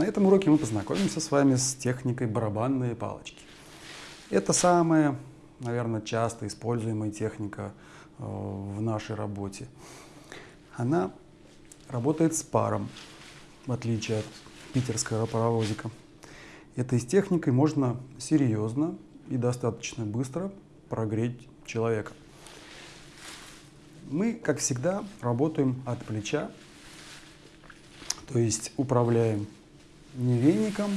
На этом уроке мы познакомимся с вами с техникой барабанные палочки. Это самая, наверное, часто используемая техника э, в нашей работе. Она работает с паром, в отличие от питерского паровозика. Этой техникой можно серьезно и достаточно быстро прогреть человека. Мы, как всегда, работаем от плеча, то есть управляем не веником,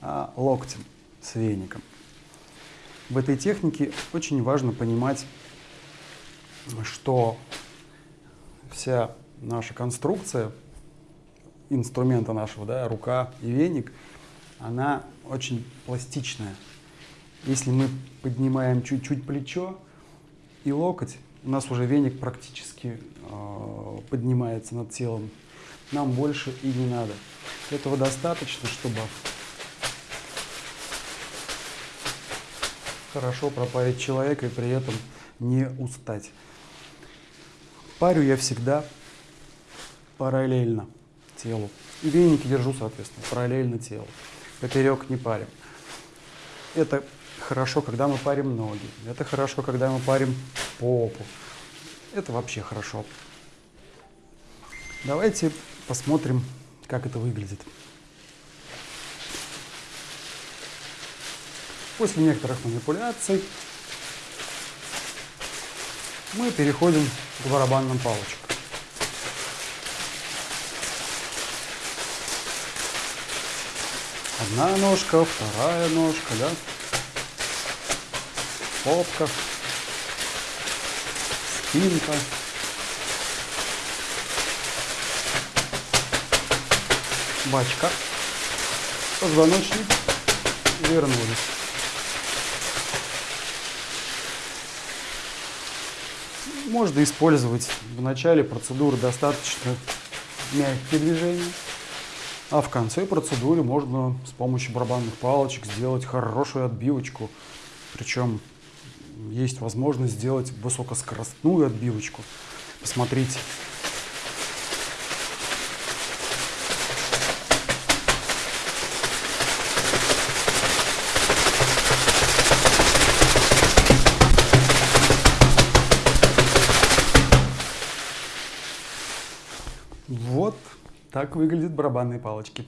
а локтем с веником. В этой технике очень важно понимать, что вся наша конструкция инструмента нашего, да, рука и веник, она очень пластичная. Если мы поднимаем чуть-чуть плечо и локоть, у нас уже веник практически э, поднимается над телом. Нам больше и не надо. Этого достаточно, чтобы хорошо пропарить человека и при этом не устать. Парю я всегда параллельно телу. И веники держу, соответственно, параллельно телу. Поперек не парим. Это хорошо, когда мы парим ноги. Это хорошо, когда мы парим попу. Это вообще хорошо. Давайте посмотрим, как это выглядит. После некоторых манипуляций мы переходим к барабанным палочкам. Одна ножка, вторая ножка, да? Попка, спинка. Бачка, позвоночник, вернулись. Можно использовать в начале процедуры достаточно мягкие движения. А в конце процедуры можно с помощью барабанных палочек сделать хорошую отбивочку. Причем есть возможность сделать высокоскоростную отбивочку. Посмотрите. Вот так выглядят барабанные палочки.